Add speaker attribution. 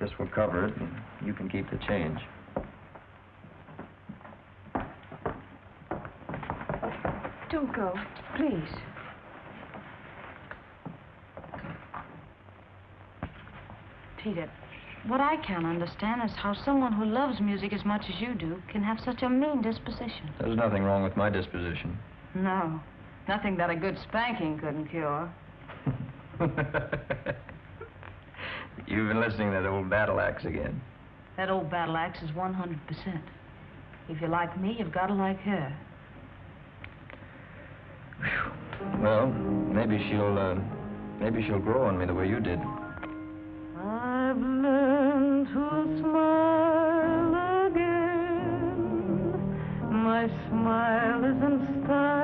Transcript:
Speaker 1: This will cover it, and you can keep the change.
Speaker 2: Don't go, please. Peter, what I can't understand is how someone who loves music as much as you do can have such a mean disposition.
Speaker 1: There's nothing wrong with my disposition.
Speaker 2: No, nothing that a good spanking couldn't cure.
Speaker 1: You've been listening to that old battle axe again.
Speaker 2: That old battle axe is 100%. If you like me, you've got to like her.
Speaker 1: Well, maybe she'll, uh, maybe she'll grow on me the way you did.
Speaker 2: I've learned to smile again. My smile is in style